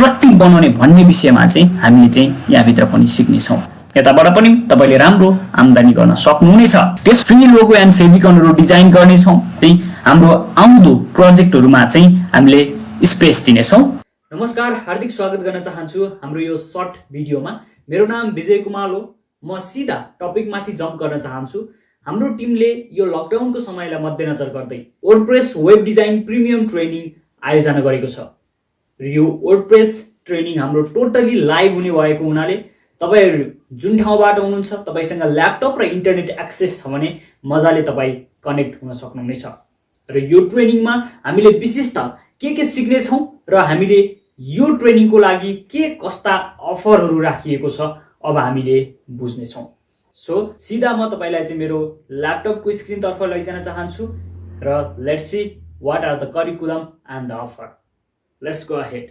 Attractive बनाउने भन्ने विषयमा चाहिँ हामीले चाहिँ यहाँभित्र पनि सिक्नेछौँ। यताबाट पनि तपाईँले राम्रो आम्दानी गर्न सक्नुहुनेछ। त्यस फ्री लोगो एन्ड फेभिकनहरू डिजाइन गर्नेछौँ। त्यही हाम्रो आउँदो प्रोजेक्टहरूमा चाहिँ हामीले स्पेस दिनेछौँ। नमस्कार हार्दिक स्वागत गर्न चाहन्छु हाम्रो यो सर्ट भिडियोमा। मेरो नाम विजय कुमार हो म सिधा टपिकमाथि जम्प गर्न चाहन्छु। हाम्रो टिमले यो लकडाउनको समयलाई मध्यनजर गर्दै WordPress web design premium training आयोजना गरेको छ। र यो वर्डप्रेस ट्रेनिङ हाम्रो टोटली लाइभ हुने भएको हुनाले तपाईँहरू जुन ठाउँबाट हुनुहुन्छ तपाईँसँग ल्यापटप र इन्टरनेट एक्सेस छ भने मजाले तपाईँ कनेक्ट हुन सक्नुहुनेछ। र यो ट्रेनिङमा हामीले विशेष त के के सिक्नेछौँ र हामीले यो ट्रेनिङको लागि के कस्ता अफरहरू राखिएको छ अब हामीले बुझ्नेछौँ। सो सिधा म तपाईँलाई चाहिँ मेरो ल्यापटपको स्क्रिनतर्फ लैजान चाहन्छु र let's see what are the curriculum and the offer let's go ahead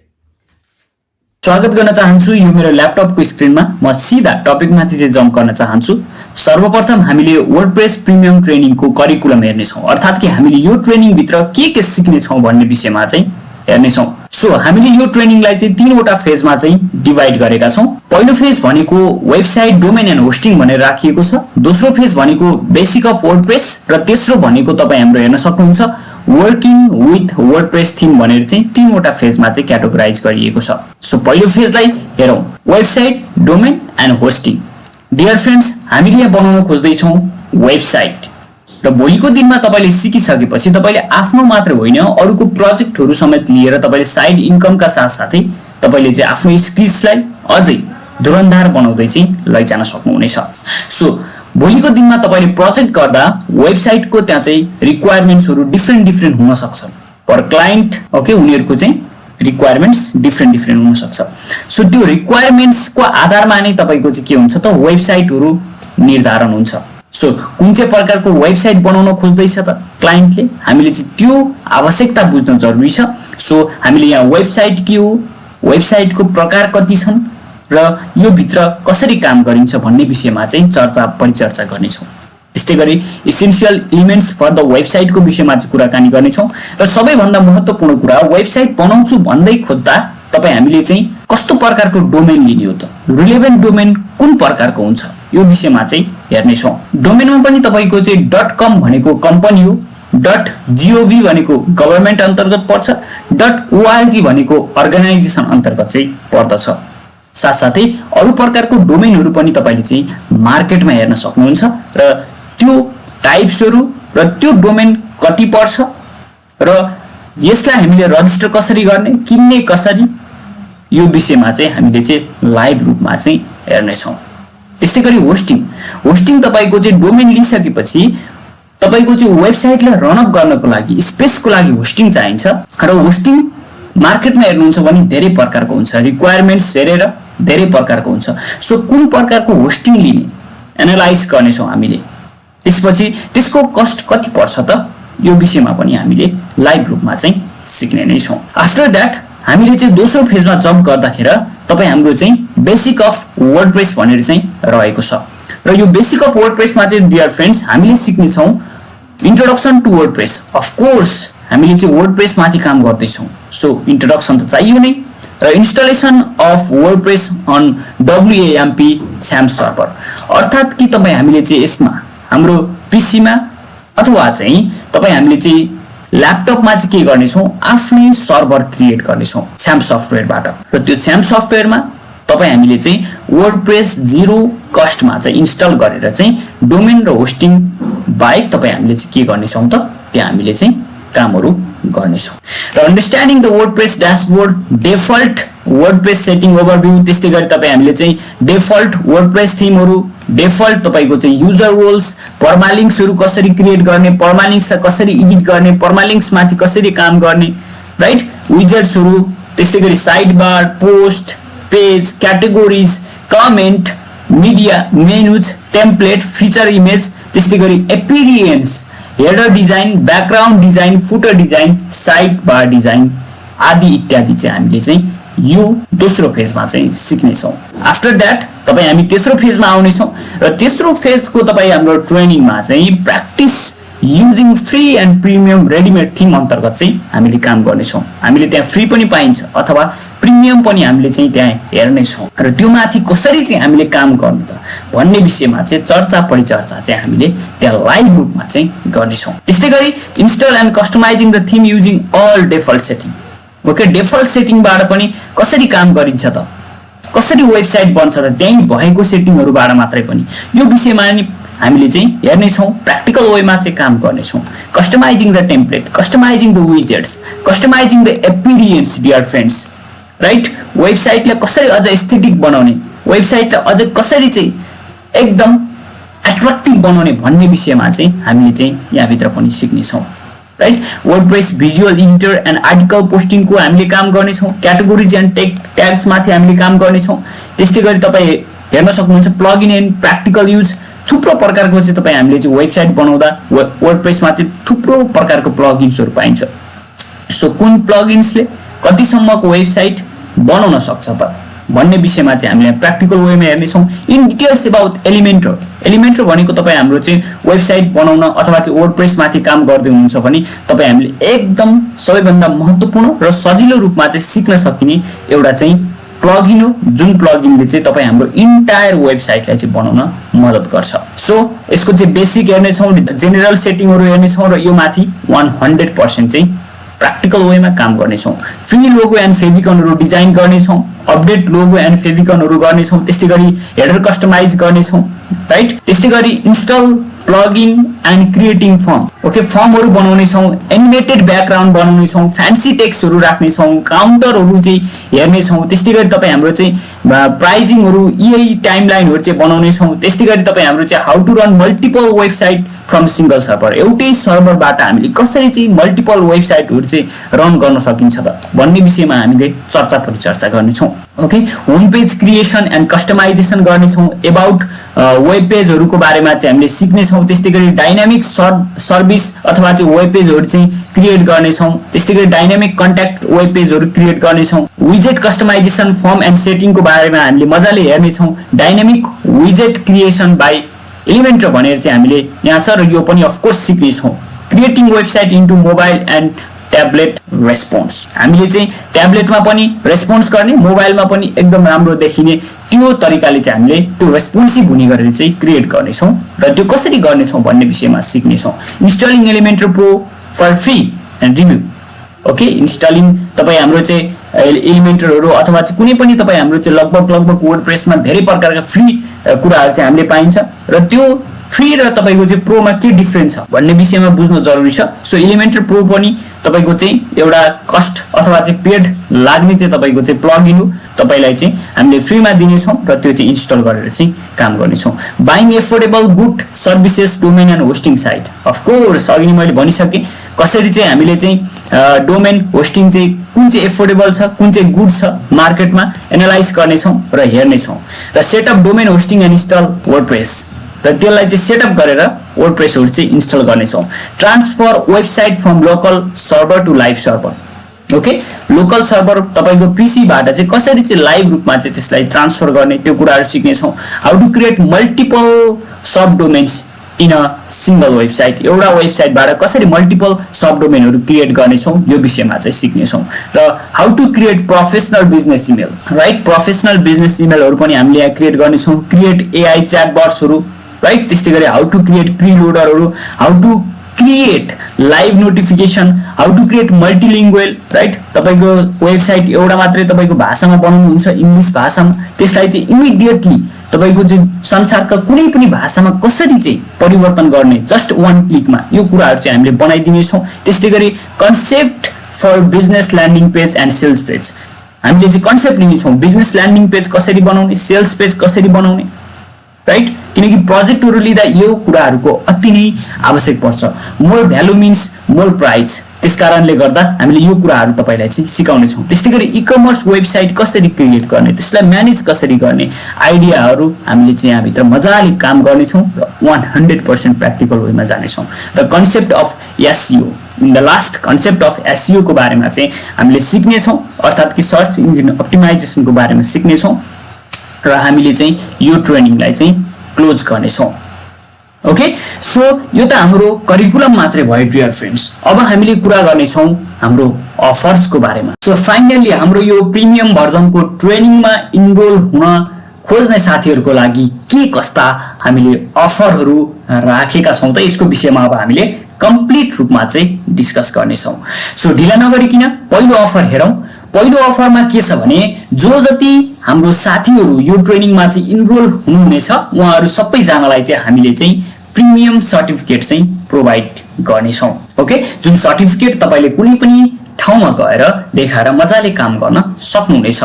स्वागत गर्न चाहन्छु यो मेरो ल्यापटपको स्क्रिनमा। म सिधा टपिकमाथि चाहिँ जम्प गर्न चाहन्छु। सर्वप्रथम हामीले वर्डप्रेस प्रिमियम ट्रेनिङको करिकुलम हेर्नेछौँ। अर्थात् कि हामीले यो ट्रेनिङभित्र के के सिक्नेछौँ भन्ने विषयमा चाहिँ हेर्नेछौँ। सो हामीले यो ट्रेनिङलाई चाहिँ तिनवटा फेजमा चाहिँ डिभाइड गरेका छौँ। पहिलो फेज भनेको वेबसाइट डोमेन एन्ड होस्टिङ भनेर राखिएको छ। दोस्रो फेज भनेको बेसिक अफ वर्डप्रेस र तेस्रो भनेको तपाईँ हाम्रो हेर्न सक्नुहुन्छ। वर्किङ विथ वर्डप्रेस थिम भनेर चाहिँ तिनवटा फेजमा चाहिँ क्याटेगोराइज गरिएको छ। सो पहिलो फेजलाई हेरौँ। Website domain and hosting dear friends हामीले यहाँ बनाउन खोज्दैछौँ वेबसाइट र भोलिको दिनमा तपाईँले सिकिसकेपछि तपाईँले आफ्नो मात्र होइन अरूको प्रोजेक्टहरू समेत लिएर तपाईँले साइड इन्कमका साथसाथै तपाईँले चाहिँ आफ्नो स्किल्सलाई अझै धुरन्धार बनाउँदै चाहिँ लैजान सक्नुहुनेछ। सो भोलिको दिनमा तपाईँले प्रोजेक्ट गर्दा वेबसाइटको त्यहाँ चाहिँ रिक्वायरमेन्ट्सहरू डिफ्रेन्ट डिफ्रेन्ट हुनसक्छ। पर क्लाइन्ट ओके उनीहरूको चाहिँ रिक्वायरमेन्ट्स डिफ्रेन्ट डिफ्रेन्ट हुनसक्छ। सो त्यो रिक्वायरमेन्ट्सको आधारमा नै तपाईँको चाहिँ के हुन्छ त? वेबसाइटहरू निर्धारण हुन्छ। सो कुन चाहिँ प्रकारको वेबसाइट बनाउन खोज्दैछ त क्लाइन्टले हामीले चाहिँ त्यो आवश्यकता बुझ्न जरुरी छ। सो हामीले यहाँ वेबसाइट के हो? वेबसाइटको प्रकार कति छन्? र यो भित्र कसरी काम गरिन्छ भन्ने विषयमा चाहिँ चर्चा परिचर्चा गर्नेछौँ। त्यस्तै गरी इसेन्सियल इलिमेन्ट्स फर द वेबसाइटको विषयमा चाहिँ कुराकानी गर्नेछौँ र सबैभन्दा महत्त्वपूर्ण कुरा वेबसाइट बनाउँछु भन्दै खोज्दा तपाईँ हामीले चाहिँ कस्तो प्रकारको डोमेन लिने हो त? रिलेभेन्ट डोमेन कुन प्रकारको हुन्छ? यो विषयमा चाहिँ हेर्नेछौँ। डोमेनमा पनि तपाईँको चाहिँ डट कम भनेको कम्पनी हो डट जिओभी भनेको गभर्मेन्ट अन्तर्गत पर्छ डट ओआरजी भनेको अर्गनाइजेसन अन्तर्गत चाहिँ पर्दछ। साथसाथै अरू प्रकारको डोमेनहरू पनि तपाईँले चाहिँ मार्केटमा हेर्न सक्नुहुन्छ र त्यो टाइप्सहरू र त्यो डोमेन कति पर्छ र यसलाई हामीले रजिस्टर कसरी गर्ने किन्ने कसरी यो विषयमा चाहिँ हामीले चाहिँ लाइभ रूपमा चाहिँ हेर्नेछौँ। त्यस्तै गरी होस्टिङ। होस्टिङ तपाईँको चाहिँ डोमेन लिइसकेपछि तपाईँको चाहिँ वेबसाइटलाई रनअप गर्नको लागि स्पेसको लागि होस्टिङ चाहिन्छ। र होस्टिङ मार्केटमा हेर्नुहुन्छ भने धेरै प्रकारको हुन्छ। रिक्वायरमेन्ट्स हेरेर धेरै प्रकारको हुन्छ। सो कुन प्रकारको होस्टिङ लिने एनालाइज गर्नेछौँ हामीले। त्यसपछि त्यसको कस्ट कति पर्छ त? यो विषयमा पनि हामीले लाइभ रूपमा चाहिँ सिक्ने नै छौँ। आफ्टर द्याट हामीले चाहिँ दोस्रो फेजमा जम्प गर्दाखेरि तपाईँ हाम्रो चाहिँ बेसिक अफ वर्ड भनेर चाहिँ रहेको छ। र यो बेसिक अफ वर्ड प्रेसमा चाहिँ डियर फ्रेन्ड्स हामीले सिक्नेछौँ introduction to WordPress of course हामीले चाहिँ वर्ड प्रेसमाथि काम गर्दैछौँ। सो इन्ट्रोडक्सन त चाहियो नै। र installation of WordPress on WAMP छ्याम सर्भर अर्थात् कि तपाईँ हामीले चाहिँ यसमा हाम्रो पिसीमा अथवा चाहिँ तपाईँ हामीले चाहिँ ल्यापटपमा चाहिँ के गर्नेछौँ? आफ्नै सर्भर क्रिएट गर्नेछौँ छ्याम सफ्टवेयरबाट र त्यो छ्याम सफ्टवेयरमा तपाईँ हामीले चाहिँ वर्ड प्रेस जिरो कस्टमा चाहिँ इन्स्टल गरेर चाहिँ डोमेन र होस्टिङ बाहेक तपाईँ हामीले चाहिँ के गर्नेछौँ त? त्यहाँ हामीले चाहिँ कामहरू गर्नेछौँ। र understanding the WordPress dashboard default WordPress setting overview त्यस्तै गरी तपाईँ हामीले चाहिँ डेफल्ट वर्ड प्रेस थिमहरू डेफल्ट तपाईँको चाहिँ युजर रोल्स पर्मालिङ्क्सहरू कसरी क्रिएट गर्ने पर्मालिङ्क्सलाई कसरी एडिट गर्ने पर्मालिङ्क्समाथि कसरी काम गर्ने राइट विजर्ट्सहरू त्यस्तै गरी sidebar post page categories comment media menus template feature image त्यस्तै गरी appearance header design background design footer design sidebar design आदि इत्यादि चाहिँ हामीले चाहिँ यो दोस्रो फेजमा चाहिँ सिक्नेछौँ। आफ्टर द्याट तपाईँ हामी तेस्रो फेजमा आउनेछौँ र तेस्रो फेजको तपाईँ हाम्रो ट्रेनिङमा चाहिँ practice using free and premium readymade theme अन्तर्गत चाहिँ हामीले काम गर्नेछौँ। हामीले त्यहाँ फ्री पनि पाइन्छ अथवा प्रिमियम पनि हामीले चाहिँ त्यहाँ हेर्नेछौँ। र त्यो माथि कसरी चाहिँ हामीले काम गर्नु त भन्ने विषयमा चाहिँ चर्चा परिचर्चा चाहिँ हामीले त्यहाँ लाइभ रूपमा चाहिँ गर्नेछौँ। त्यस्तै गरी install and customising the theme using all default setting okay default सेटिङबाट पनि कसरी काम गरिन्छ त? कसरी वेबसाइट बन्छ त? त्यहीँ भएको सेटिङहरूबाट मात्रै पनि। यो विषयमा नि हामीले चाहिँ हेर्नेछौँ प्र्याक्टिकल वेमा चाहिँ काम गर्नेछौँ। Customising the template customising the widgets customising the appearance dear friends right वेबसाइटलाई कसरी अझ एस्थेटिक बनाउने वेबसाइटलाई अझ कसरी चाहिँ एकदम एट्र्याक्टिभ बनाउने भन्ने विषयमा चाहिँ हामीले चाहिँ यहाँभित्र पनि सिक्नेछौँ right WordPress visual editor and article पोस्टिङको हामीले काम गर्नेछौँ क्याटेगोरिज एन्ड टेक ट्याग्समाथि हामीले काम गर्नेछौँ। त्यस्तै गरी तपाईँ हेर्न सक्नुहुन्छ प्लगइन एन्ड प्र्याक्टिकल युज थुप्रो प्रकारको चाहिँ तपाईँ हामीले चाहिँ वेबसाइट बनाउँदा वर्डप्रेसमा चाहिँ थुप्रो प्रकारको प्लगइन्सहरू पाइन्छ। सो कुन प्लगइन्सले कतिसम्मको वेबसाइट बनाउन सक्छ त भन्ने विषयमा चाहिँ हामीले प्र्याक्टिकल वेमा हेर्नेछौँ। In details about Elementor Elementor भनेको तपाईँ हाम्रो चाहिँ वेबसाइट बनाउन अथवा चाहिँ वर्ड प्रेसमाथि काम गर्दै हुनुहुन्छ भने तपाईँ हामीले एकदम सबैभन्दा महत्त्वपूर्ण र सजिलो रूपमा चाहिँ सिक्न सकिने एउटा चाहिँ प्लगिन हो जुन प्लगिनले चाहिँ तपाईँ हाम्रो इन्टायर वेबसाइटलाई चाहिँ बनाउन मद्दत गर्छ। सो यसको चाहिँ बेसिक हेर्नेछौँ जेनेरल सेटिङहरू हेर्नेछौँ र यो माथि वान हन्ड्रेड पर्सेन्ट चाहिँ प्र्याक्टिकल वेमा काम गर्नेछौँ फ्री लोगो एन्ड फेभिकनहरू डिजाइन गर्नेछौँ अपडेट लोगो एन्ड फेभिकनहरू गर्नेछौँ त्यस्तै गरी हेडर कस्टमाइज गर्नेछौँ राइट त्यस्तै गरी install plugin and creating form okay फर्महरू बनाउनेछौँ एनिमेटेड ब्याकग्राउन्ड बनाउनेछौँ फ्यान्सी टेक्सहरू राख्नेछौँ काउन्टरहरू चाहिँ हेर्नेछौँ त्यस्तै गरी तपाईँ हाम्रो चाहिँ प्राइजिङहरू यही टाइमलाइनहरू चाहिँ बनाउनेछौँ त्यस्तै गरी तपाईँ हाम्रो चाहिँ how to run multiple website from single server एउटै सर्भरबाट हामीले कसरी चाहिँ मल्टिपल वेबसाइटहरू चाहिँ रन गर्न सकिन्छ त भन्ने विषयमा हामीले चर्चा परिचर्चा गर्नेछौँ। Okay home page creation and customization गर्नेछौँ. एबाउट वेब पेजहरूको बारेमा चाहिँ हामीले सिक्नेछौँ. त्यस्तै गरी डाइनामिक सर् सर्भिस अथवा चाहिँ वेब पेजहरू चाहिँ क्रिएट गर्नेछौँ. त्यस्तै गरी डाइनामिक कन्ट्याक्ट वेब पेजहरू क्रिएट गर्नेछौँ. विजेट कस्टमाइजेसन फर्म एन्ड सेटिङको बारेमा हामीले मजाले हेर्नेछौँ. डाइनामिक विजेट क्रिएसन बाई एलिमेन्टर भनेर चाहिँ हामीले यहाँ छ यो पनि of course सिक्नेछौँ. Creating website into mobile and tablet response हामीले चाहिँ ट्याब्लेटमा पनि रेस्पोन्स गर्ने मोबाइलमा पनि एकदम राम्रो देखिने त्यो तरिकाले चाहिँ हामीले त्यो रेस्पोन्सिभ हुने गरेर चाहिँ क्रिएट गर्नेछौँ र त्यो कसरी गर्नेछौँ भन्ने विषयमा सिक्नेछौँ। Installing Elementor pro for free and review okay installing तपाईँ हाम्रो चाहिँ एलिमेन्टरहरू अथवा चाहिँ कुनै पनि तपाईँ हाम्रो चाहिँ लगभग लगभग वर्ड प्रेसमा धेरै प्रकारका फ्री कुराहरू चाहिँ हामीले पाइन्छ। र त्यो फ्री र तपाईँको चाहिँ प्रोमा के डिफ्रेन्स छ भन्ने विषयमा बुझ्नु जरुरी छ। सो एलिमेन्टर प्रो पनि तपाईँको चाहिँ एउटा कस्ट अथवा चाहिँ पेड लाग्ने चाहिँ तपाईँको चाहिँ प्लग इन हो। तपाईँलाई चाहिँ हामीले फ्रीमा दिनेछौँ र त्यो चाहिँ इन्स्टल गरेर चाहिँ काम गर्नेछौँ। Buying affordable good services domain and hosting site of course अघि नै मैले भनिसकेँ कसरी चाहिँ हामीले चाहिँ डोमेन होस्टिङ चाहिँ कुन चाहिँ एफोर्डेबल छ कुन चाहिँ गुड छ मार्केटमा एनालाइज गर्नेछौँ र हेर्नेछौँ। र setup domain hosting and install WordPress र त्यसलाई चाहिँ सेटअप गरेर वर्ड प्रेसहरू चाहिँ इन्स्टल गर्नेछौँ। Transfer website from local server to live server okay local server तपाईँको पिसीबाट चाहिँ कसरी चाहिँ लाइभ रूपमा चाहिँ त्यसलाई ट्रान्सफर गर्ने त्यो कुराहरू सिक्नेछौँ। How to create multiple subdomains in a single website एउटा वेबसाइटबाट कसरी मल्टिपल सब डोमेनहरू क्रिएट गर्नेछौँ यो विषयमा चाहिँ सिक्नेछौँ। र how to create professional business email right professional business इमेलहरू पनि हामीले यहाँ क्रिएट गर्नेछौँ। क्रिएट एआई च्याट बट्सहरू राइट त्यस्तै गरी how to create प्रिलोडरहरू how to create live notification how to create multilingual right तपाईँको वेबसाइट एउटा मात्रै तपाईँको भाषामा बनाउनुहुन्छ इङ्ग्लिस भाषामा। त्यसलाई चाहिँ इमिडिएटली तपाईँको चाहिँ संसारका कुनै पनि भाषामा कसरी चाहिँ परिवर्तन गर्ने जस्ट वान क्लिकमा यो कुराहरू चाहिँ हामीले बनाइदिनेछौँ। त्यस्तै गरी concept for business landing page and sales page हामीले चाहिँ कन्सेप्ट लिनेछौँ। बिजनेस ल्यान्डिङ पेज कसरी बनाउने सेल्स पेज कसरी बनाउने? राइट किनकि प्रोजेक्टहरू लिँदा यो कुराहरूको अति नै आवश्यक पर्छ। More value means more price त्यस कारणले गर्दा हामीले यो कुराहरू तपाईँलाई चाहिँ सिकाउनेछौँ। त्यस्तै गरी इ कमर्स वेबसाइट कसरी क्रिएट गर्ने त्यसलाई म्यानेज कसरी गर्ने आइडियाहरू हामीले चाहिँ यहाँभित्र मजाले काम गर्नेछौँ र वान हन्ड्रेड पर्सेन्ट प्र्याक्टिकल वेमा जानेछौँ। र concept of SEO in the last concept of एससिओको बारेमा चाहिँ हामीले सिक्नेछौँ। अर्थात् कि सर्च इन्जिन अप्टिमाइजेसनको बारेमा सिक्नेछौँ। र हामीले चाहिँ यो ट्रेनिङलाई चाहिँ क्लोज गर्नेछौँ। ओके? सो यो त हाम्रो करिकुलम मात्रै भयो डियर फ्रेन्ड्स। अब हामीले कुरा गर्नेछौँ हाम्रो अफर्सको बारेमा। सो फाइनल्ली हाम्रो यो प्रिमियम भर्जनको ट्रेनिङमा इनरोल हुन खोज्ने साथीहरूको लागि के कस्ता हामीले अफरहरू राखेका छौँ त यसको विषयमा अब हामीले कम्प्लिट रूपमा चाहिँ डिस्कस गर्नेछौँ। सो ढिला नगरिकन पहिलो अफर हेरौँ। पहिलो अफरमा के छ भने जो जति हाम्रो साथीहरू यो ट्रेनिङमा चाहिँ इनरोल हुनुहुनेछ उहाँहरू सबैजनालाई चाहिँ हामीले चाहिँ प्रिमियम सर्टिफिकेट चाहिँ प्रोभाइड गर्नेछौँ ओके? जुन सर्टिफिकेट तपाईँले कुनै पनि ठाउँमा गएर देखाएर मजाले काम गर्न सक्नुहुनेछ।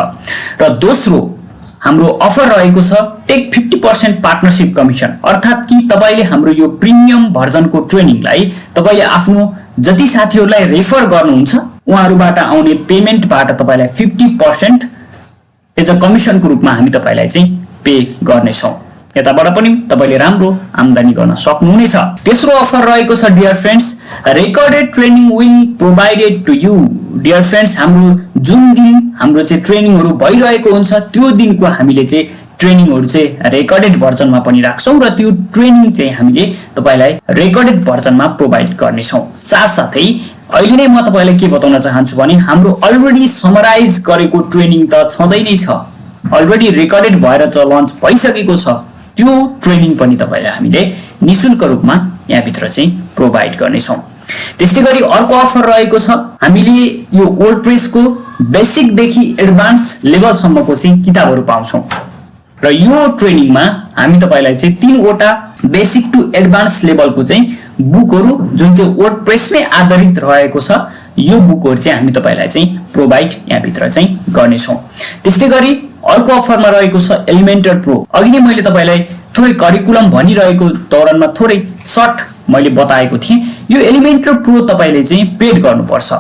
र दोस्रो हाम्रो अफर रहेको छ take fifty percent partnership commission. अर्थात् कि तपाईँले हाम्रो यो प्रिमियम भर्जनको ट्रेनिङलाई तपाईँले आफ्नो जति साथीहरूलाई रेफर गर्नुहुन्छ उहाँहरूबाट आउने पेमेन्टबाट तपाईँलाई फिफ्टी पर्सेन्ट एज अ कमिसनको रूपमा हामी तपाईँलाई चाहिँ पे गर्नेछौँ। यताबाट पनि तपाईँले राम्रो आम्दानी गर्न सक्नुहुनेछ। तेस्रो अफर रहेको छ dear friends recorded training will provided to you dear friends हाम्रो जुन दिन हाम्रो चाहिँ ट्रेनिङहरू भइरहेको हुन्छ त्यो दिनको हामीले चाहिँ ट्रेनिङहरू चाहिँ रेकर्डेड भर्जनमा पनि राख्छौँ र त्यो ट्रेनिङ चाहिँ हामीले तपाईँलाई रेकर्डेड भर्जनमा प्रोभाइड गर्नेछौँ। साथसाथै अहिले नै म तपाईँलाई के बताउन चाहन्छु भने हाम्रो अलरेडी समराइज गरेको ट्रेनिङ त छँदै नै छ। अलरेडी रेकर्डेड भएर चाहिँ लन्च भइसकेको छ। त्यो ट्रेनिङ पनि तपाईँलाई हामीले निशुल्क रूपमा यहाँभित्र चाहिँ प्रोभाइड गर्नेछौँ। त्यस्तै गरी अर्को अफर रहेको छ। हामीले यो वर्ड प्रेसको बेसिकदेखि एडभान्स लेभलसम्मको चाहिँ किताबहरू पाउँछौँ। र यो ट्रेनिङमा हामी तपाईँलाई चाहिँ तिनवटा बेसिक टु एडभान्स लेभलको चाहिँ बुकहरू जुन चाहिँ वर्ड प्रेसमै आधारित रहेको छ यो बुकहरू चाहिँ हामी तपाईँलाई चाहिँ प्रोभाइड यहाँभित्र चाहिँ गर्नेछौँ। त्यस्तै गरी अर्को अफरमा रहेको छ एलिमेन्टर प्रो अघि नै मैले तपाईँलाई थोरै करिकुलम भनिरहेको दौरानमा थोरै सर्ट मैले बताएको थिएँ। यो एलिमेन्टर प्रो तपाईँले चाहिँ पेड गर्नुपर्छ।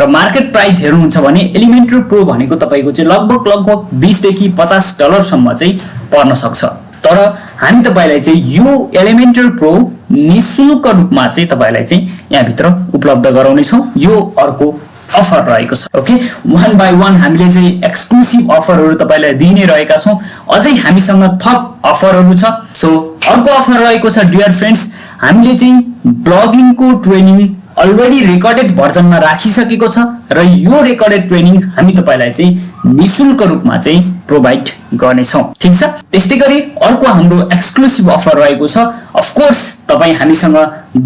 र मार्केट प्राइस हेर्नुहुन्छ भने एलिमेन्टर प्रो भनेको तपाईँको चाहिँ लगभग लगभग बिसदेखि पचास डलरसम्म चाहिँ पर्न सक्छ। तर हामी तपाईँलाई चाहिँ यो एलिमेन्टर प्रो निशुल्क रूपमा चाहिँ तपाईँलाई चाहिँ यहाँभित्र उपलब्ध गराउनेछौँ। यो अर्को अफर रहेको छ। ओके वान बाई वान हामीले चाहिँ एक्सक्लुसिभ अफरहरू तपाईँलाई दिइ नै रहेका छौँ। अझै हामीसँग थप अफरहरू छ। सो अर्को अफर रहेको छ डियर फ्रेन्ड्स हामीले चाहिँ ब्लगिङको ट्रेनिङ अलरेडी रेकर्डेड भर्जनमा राखिसकेको छ र यो रेकर्डेड ट्रेनिङ हामी तपाईँलाई चाहिँ निशुल्क रूपमा चाहिँ प्रोभाइड गर्नेछौँ। ठिक छ? त्यस्तै गरी अर्को हाम्रो एक्सक्लुसिभ अफर रहेको छ। अफकोर्स तपाईँ हामीसँग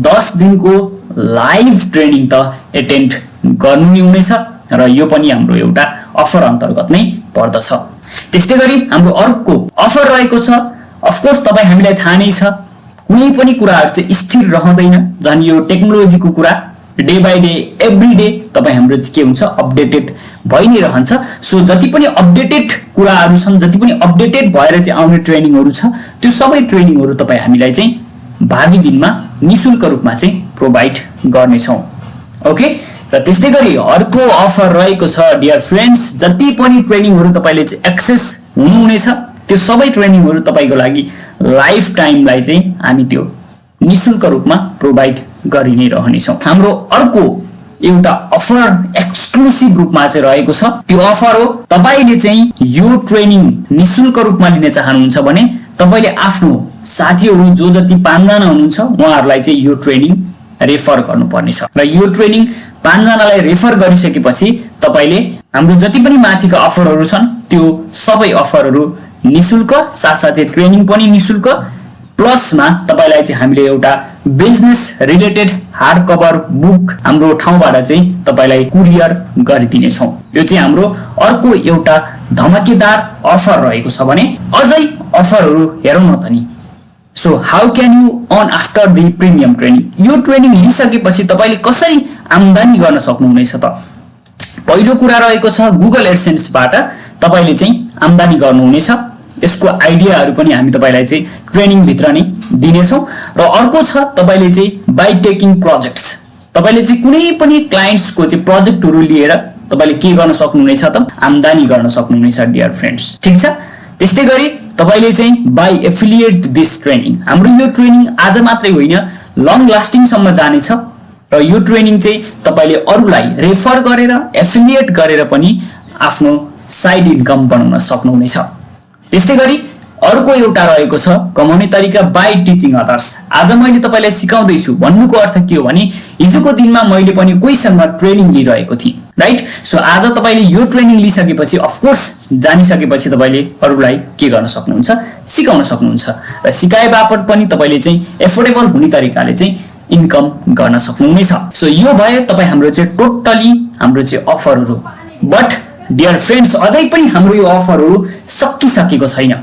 दस दिनको लाइभ ट्रेनिङ त एटेन्ड गर्नु नै हुनेछ र यो पनि हाम्रो एउटा अफर अन्तर्गत नै पर्दछ। त्यस्तै गरी हाम्रो अर्को अफर रहेको छ। अफकोर्स तपाईँ हामीलाई थाहा नै छ कुनै पनि कुराहरू चाहिँ स्थिर रहँदैन। झन् यो टेक्नोलोजीको कुरा। Day by day every day तपाईँ हाम्रो के हुन्छ अपडेटेड भइ नै रहन्छ। सो जति पनि अपडेटेड कुराहरू छन् जति पनि अपडेटेड भएर चाहिँ आउने ट्रेनिङहरू छ त्यो सबै ट्रेनिङहरू तपाईँ हामीलाई चाहिँ भावी दिनमा निशुल्क रूपमा चाहिँ प्रोभाइड गर्नेछौँ। ओके र त्यस्तै गरी अर्को अफर रहेको छ डियर फ्रेन्ड्स जति पनि ट्रेनिङहरू तपाईँले चाहिँ एक्सेस हुनुहुनेछ त्यो सबै ट्रेनिङहरू तपाईँको लागि लाइफ टाइमलाई चाहिँ हामी त्यो निशुल्क रूपमा प्रोभाइड गरि नै रहनेछौँ। हाम्रो अर्को एउटा अफर एक्सक्लुसिभ रूपमा चाहिँ रहेको छ। त्यो अफर हो। तपाईँले चाहिँ यो ट्रेनिङ निशुल्क रूपमा लिन चाहनुहुन्छ भने तपाईँले आफ्नो साथीहरू जो जति पाँचजना हुनुहुन्छ उहाँहरूलाई चाहिँ यो ट्रेनिङ रेफर गर्नुपर्नेछ। र यो ट्रेनिङ पाँचजनालाई रेफर गरिसकेपछि तपाईँले हाम्रो जति पनि माथिका अफरहरू छन् त्यो सबै अफरहरू निशुल्क साथसाथै ट्रेनिङ पनि निशुल्क प्लसमा तपाईँलाई चाहिँ हामीले एउटा business related hard cover book हाम्रो ठाउँबाट चाहिँ तपाईँलाई कुरियर गरिदिनेछौँ। यो चाहिँ हाम्रो अर्को एउटा धमाकेदार अफर रहेको छ भने अझै अफरहरू हेरौँ न त नि। So how can you earn after the premium training यो ट्रेनिङ लिइसकेपछि तपाईँले कसरी आम्दानी गर्न सक्नुहुनेछ त? पहिलो कुरा रहेको छ गुगल एडसेन्सबाट तपाईँले चाहिँ आम्दानी गर्नुहुनेछ। यसको आइडियाहरू पनि हामी तपाईँलाई चाहिँ ट्रेनिङभित्र नै दिनेछौँ र अर्को छ तपाईँले चाहिँ बाई टेकिङ प्रोजेक्ट्स। तपाईँले चाहिँ कुनै पनि क्लाइन्ट्सको चाहिँ प्रोजेक्टहरू लिएर तपाईँले के गर्न सक्नुहुनेछ त आम्दानी गर्न सक्नुहुनेछ डियर फ्रेन्ड्स ठिक छ? त्यस्तै गरी तपाईँले चाहिँ बाई एफिलिएट दिस ट्रेनिङ हाम्रो यो ट्रेनिङ आज मात्रै होइन लङ लास्टिङसम्म जानेछ र यो ट्रेनिङ चाहिँ तपाईँले अरूलाई रेफर गरेर एफिलिएट गरेर पनि आफ्नो साइड इन्कम बनाउन सक्नुहुनेछ। त्यस्तै गरी अर्को एउटा रहेको छ कमाउने तरिका बाई टिचिङ अदर्स आज मैले तपाईँलाई सिकाउँदैछु। भन्नुको अर्थ के हो भने हिजोको दिनमा मैले पनि कोहीसँग ट्रेनिङ लिइरहेको थिएँ राइट सो आज तपाईँले यो ट्रेनिङ लिइसकेपछि अफकोर्स जानिसकेपछि तपाईँले अरूलाई के गर्न सक्नुहुन्छ? सिकाउन सक्नुहुन्छ। र सिकाए बापत पनि तपाईँले चाहिँ एफोर्डेबल हुने तरिकाले चाहिँ इन्कम गर्न सक्नुहुनेछ। सो यो भयो तपाईँ हाम्रो चाहिँ टोटली हाम्रो चाहिँ अफरहरू बट डियर फ्रेन्ड्स अझै पनि हाम्रो यो अफरहरू सकिसकेको छैन।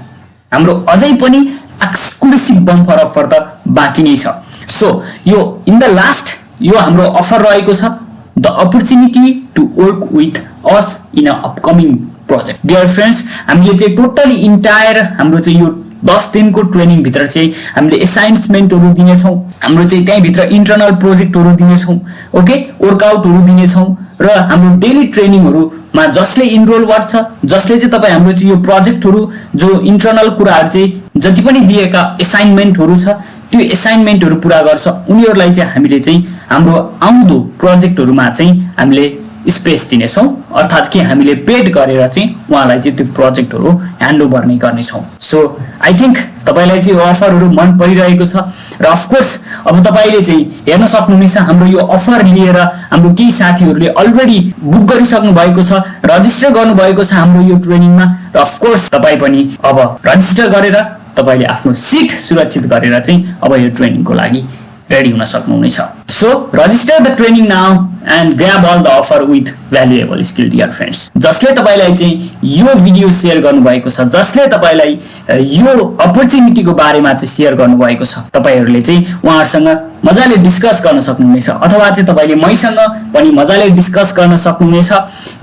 हाम्रो अझै पनि एक्सक्लुसिभ बम्फर अफर त बाँकी नै छ। सो यो इन द लास्ट यो हाम्रो अफर रहेको छ। The opportunity to work with us in a upcoming project dear friends हामीले चाहिँ टोटली इन्टायर हाम्रो चाहिँ यो दस दिनको ट्रेनिङभित्र चाहिँ हामीले एसाइन्समेन्टहरू दिनेछौँ। हाम्रो चाहिँ त्यहीँभित्र इन्टरनल प्रोजेक्टहरू दिनेछौँ। ओके वर्कआउटहरू दिनेछौँ। र हाम्रो डेली ट्रेनिङहरूमा जसले इनरोल गर्छ जसले चाहिँ तपाईँ हाम्रो यो प्रोजेक्टहरू जो इन्टरनल कुराहरू चाहिँ जति पनि दिएका एसाइनमेन्टहरू छ त्यो एसाइनमेन्टहरू पुरा गर्छ। उनीहरूलाई चाहिँ हामीले चाहिँ हाम्रो आउँदो प्रोजेक्टहरूमा चाहिँ हामीले स्पेस दिनेछौँ। अर्थात् कि हामीले पेड गरेर चाहिँ उहाँलाई चाहिँ त्यो प्रोजेक्टहरू ह्यान्डओभर नै गर्नेछौँ। सो आई थिङ्क तपाईँलाई चाहिँ यो अफरहरू मन परिरहेको छ। र अफकोर्स अब तपाईँले चाहिँ हेर्न सक्नुहुनेछ हाम्रो यो अफर लिएर हाम्रो केही साथीहरूले अलरेडी बुक गरिसक्नु भएको छ रजिस्टर गर्नुभएको छ हाम्रो यो ट्रेनिङमा र अफकोर्स तपाईँ पनि अब रजिस्टर गरेर तपाईँले आफ्नो सिट सुरक्षित गरेर चाहिँ अब यो ट्रेनिङको लागि रेडी हुन सक्नुहुनेछ। So register the training now and grab all the offer with valuable skill dear friends जसले तपाईँलाई चाहिँ यो भिडियो सेयर गर्नुभएको छ जसले तपाईँलाई यो अपर्च्युनिटीको बारेमा चाहिँ सेयर गर्नुभएको छ तपाईँहरूले चाहिँ उहाँहरूसँग मजाले डिस्कस गर्न सक्नुहुनेछ अथवा चाहिँ तपाईँले मैसँग पनि मजाले डिस्कस गर्न सक्नुहुनेछ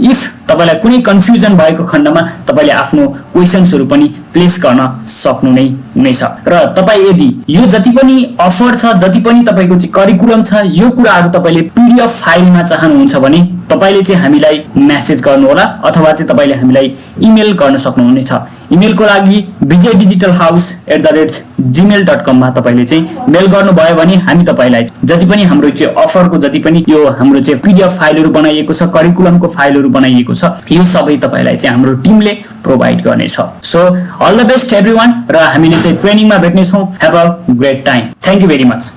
इफ तपाईँलाई कुनै कन्फ्युजन भएको खण्डमा तपाईँले आफ्नो क्वेसन्सहरू पनि प्लेस गर्न सक्नु नै हुनेछ र तपाईँ यदि यो जति पनि अफर छ जति पनि तपाईँको चाहिँ करिकुलम छ यो कुराहरू तपाईँले पिडिएफ फाइलमा चाहनुहुन्छ भने तपाईँले चाहिँ हामीलाई म्यासेज गर्नुहोला अथवा चाहिँ तपाईँले हामीलाई इमेल गर्न सक्नुहुनेछ। इमेलको लागि Vijay digital house at the rate Gmail dot कममा तपाईँले चाहिँ मेल गर्नुभयो भने हामी तपाईँलाई जति पनि हाम्रो चाहिँ अफरको जति पनि यो हाम्रो चाहिँ पिडिएफ फाइलहरू बनाइएको छ करिकुलमको फाइलहरू बनाइएको छ यो सबै तपाईँलाई चाहिँ हाम्रो टिमले प्रोभाइड गर्नेछ। So all the best every र हामीले चाहिँ ट्रेनिङमा भेट्नेछौँ। Have a great time thank you very much